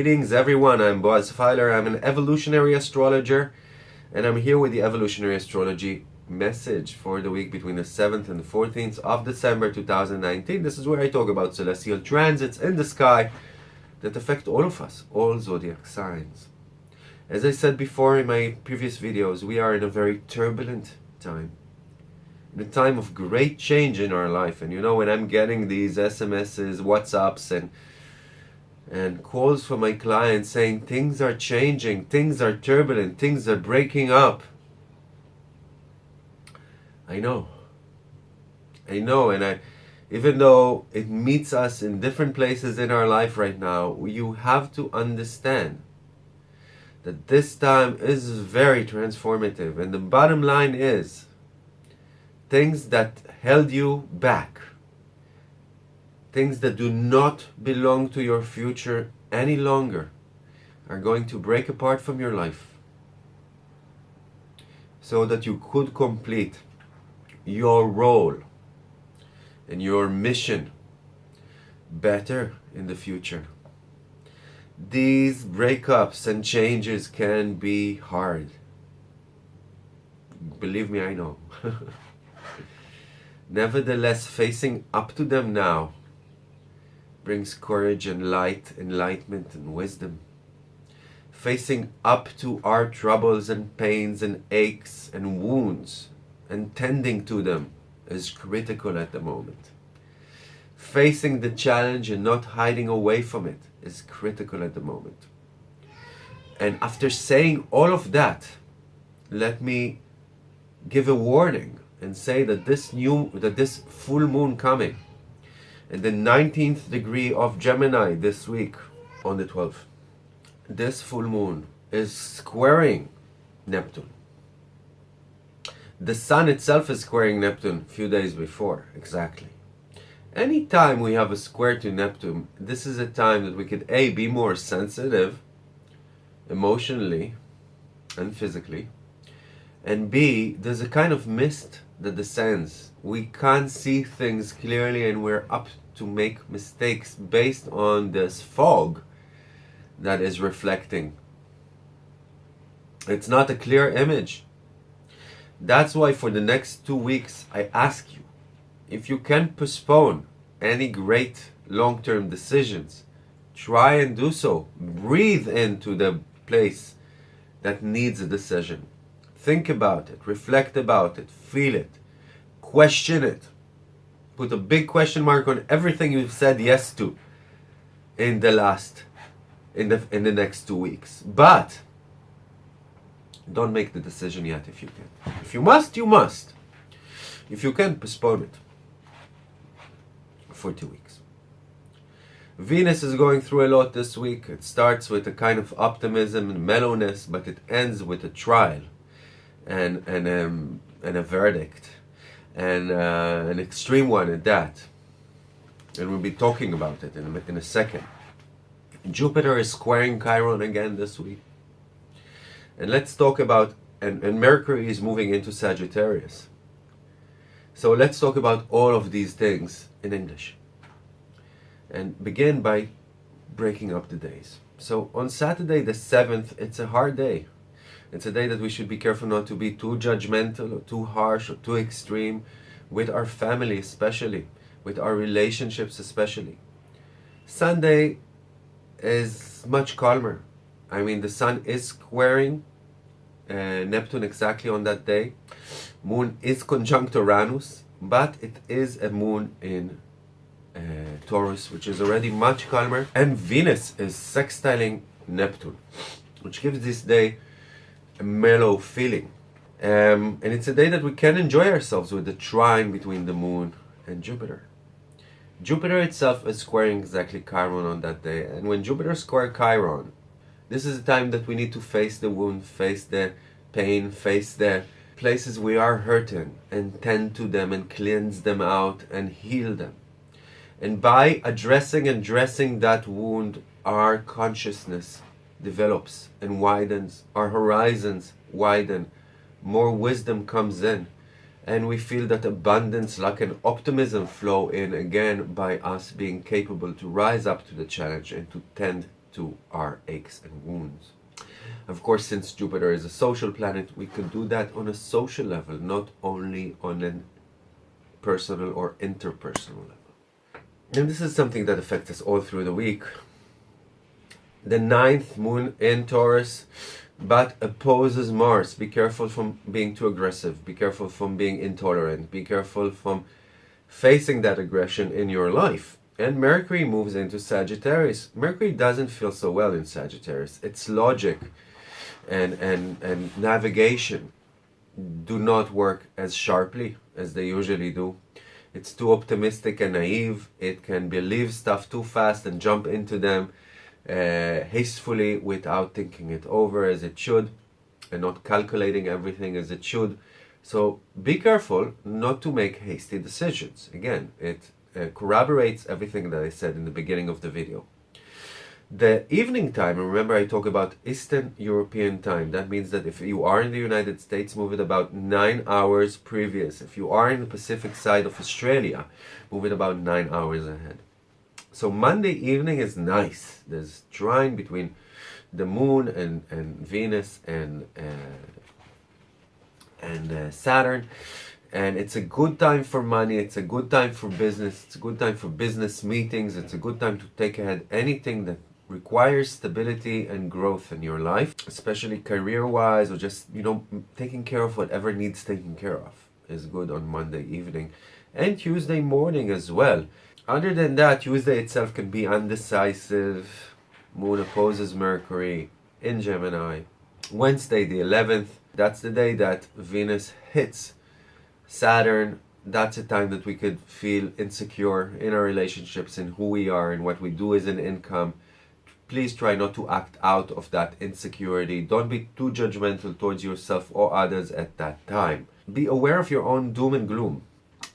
Greetings everyone, I'm Boaz Feiler, I'm an evolutionary astrologer and I'm here with the evolutionary astrology message for the week between the 7th and the 14th of December 2019. This is where I talk about celestial transits in the sky that affect all of us, all zodiac signs. As I said before in my previous videos, we are in a very turbulent time. In a time of great change in our life. And you know, when I'm getting these SMSs, WhatsApps, and and calls from my clients saying things are changing, things are turbulent, things are breaking up. I know. I know, and I, even though it meets us in different places in our life right now, you have to understand that this time is very transformative. And the bottom line is, things that held you back, things that do not belong to your future any longer, are going to break apart from your life so that you could complete your role and your mission better in the future. These breakups and changes can be hard. Believe me, I know. Nevertheless, facing up to them now brings courage and light, enlightenment and wisdom. Facing up to our troubles and pains and aches and wounds and tending to them is critical at the moment. Facing the challenge and not hiding away from it is critical at the moment. And after saying all of that, let me give a warning and say that this new that this full moon coming in the 19th degree of Gemini this week on the 12th this full moon is squaring Neptune the sun itself is squaring Neptune a few days before exactly anytime we have a square to Neptune this is a time that we could a be more sensitive emotionally and physically and b there's a kind of mist that descends. We can't see things clearly and we're up to make mistakes based on this fog that is reflecting. It's not a clear image. That's why for the next two weeks I ask you if you can postpone any great long-term decisions try and do so breathe into the place that needs a decision Think about it, reflect about it, feel it, question it. Put a big question mark on everything you've said yes to in the last, in the, in the next two weeks. But don't make the decision yet if you can. If you must, you must. If you can, postpone it for two weeks. Venus is going through a lot this week. It starts with a kind of optimism and mellowness, but it ends with a trial and and um, and a verdict, and uh, an extreme one at that. And we'll be talking about it in a, in a second. Jupiter is squaring Chiron again this week. And let's talk about, and, and Mercury is moving into Sagittarius. So let's talk about all of these things in English. And begin by breaking up the days. So on Saturday the 7th, it's a hard day. It's a day that we should be careful not to be too judgmental or too harsh or too extreme with our family especially, with our relationships especially. Sunday is much calmer. I mean, the sun is squaring uh, Neptune exactly on that day. Moon is conjunct Uranus, but it is a moon in uh, Taurus, which is already much calmer. And Venus is sextiling Neptune, which gives this day a mellow feeling. Um, and it's a day that we can enjoy ourselves with the trine between the moon and Jupiter. Jupiter itself is squaring exactly Chiron on that day. And when Jupiter square Chiron, this is a time that we need to face the wound, face the pain, face the places we are hurting and tend to them and cleanse them out and heal them. And by addressing and dressing that wound, our consciousness develops and widens, our horizons widen, more wisdom comes in, and we feel that abundance, luck and optimism flow in again by us being capable to rise up to the challenge and to tend to our aches and wounds. Of course, since Jupiter is a social planet, we could do that on a social level, not only on a personal or interpersonal level. And this is something that affects us all through the week. The ninth moon in Taurus, but opposes Mars. Be careful from being too aggressive. Be careful from being intolerant. Be careful from facing that aggression in your life. And Mercury moves into Sagittarius. Mercury doesn't feel so well in Sagittarius. It's logic and, and, and navigation do not work as sharply as they usually do. It's too optimistic and naive. It can believe stuff too fast and jump into them uh, hastily without thinking it over as it should and not calculating everything as it should. So be careful not to make hasty decisions. Again, it uh, corroborates everything that I said in the beginning of the video. The evening time, remember I talk about Eastern European time. That means that if you are in the United States, move it about 9 hours previous. If you are in the Pacific side of Australia, move it about 9 hours ahead. So Monday evening is nice. There's trine between the moon and, and Venus and, uh, and uh, Saturn. And it's a good time for money. It's a good time for business. It's a good time for business meetings. It's a good time to take ahead anything that requires stability and growth in your life especially career wise or just you know taking care of whatever needs taking care of is good on monday evening and tuesday morning as well other than that tuesday itself can be undecisive moon opposes mercury in gemini wednesday the 11th that's the day that venus hits Saturn, that's a time that we could feel insecure in our relationships, in who we are and what we do as an income. Please try not to act out of that insecurity. Don't be too judgmental towards yourself or others at that time. Be aware of your own doom and gloom.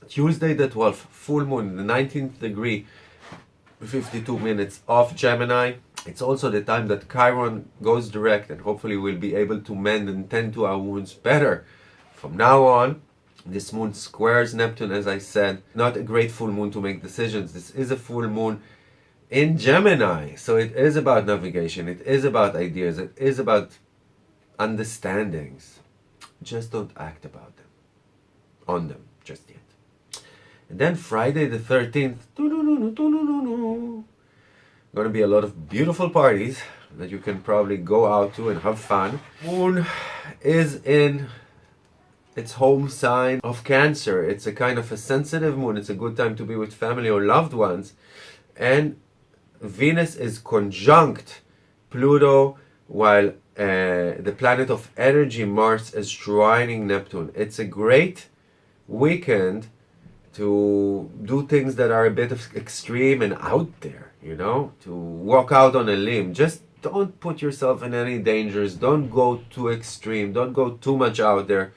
Tuesday the 12th, full moon, the 19th degree, 52 minutes of Gemini. It's also the time that Chiron goes direct and hopefully we'll be able to mend and tend to our wounds better. From now on, this moon squares Neptune, as I said. Not a great full moon to make decisions. This is a full moon in Gemini. So it is about navigation. It is about ideas. It is about understandings. Just don't act about them. On them, just yet. And then Friday the 13th, going to be a lot of beautiful parties that you can probably go out to and have fun. Moon is in its home sign of Cancer. It's a kind of a sensitive moon. It's a good time to be with family or loved ones. And Venus is conjunct Pluto while uh, the planet of energy Mars is trining Neptune. It's a great weekend to do things that are a bit of extreme and out there, you know, to walk out on a limb. Just don't put yourself in any dangers. Don't go too extreme. Don't go too much out there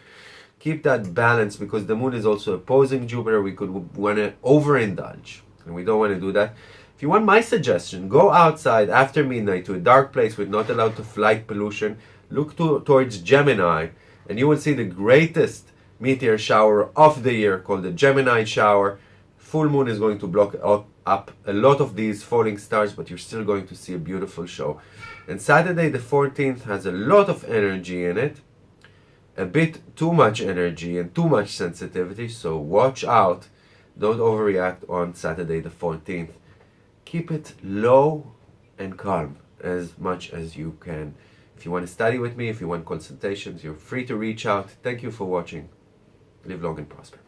keep that balance because the moon is also opposing Jupiter. We could want to overindulge and we don't want to do that. If you want my suggestion, go outside after midnight to a dark place with not allowed to flight pollution. Look to, towards Gemini and you will see the greatest meteor shower of the year called the Gemini shower. Full moon is going to block up, a lot of these falling stars, but you're still going to see a beautiful show. And Saturday the 14th has a lot of energy in it a bit too much energy and too much sensitivity, so watch out. Don't overreact on Saturday the 14th. Keep it low and calm as much as you can. If you want to study with me, if you want consultations, you're free to reach out. Thank you for watching. Live long and prosper.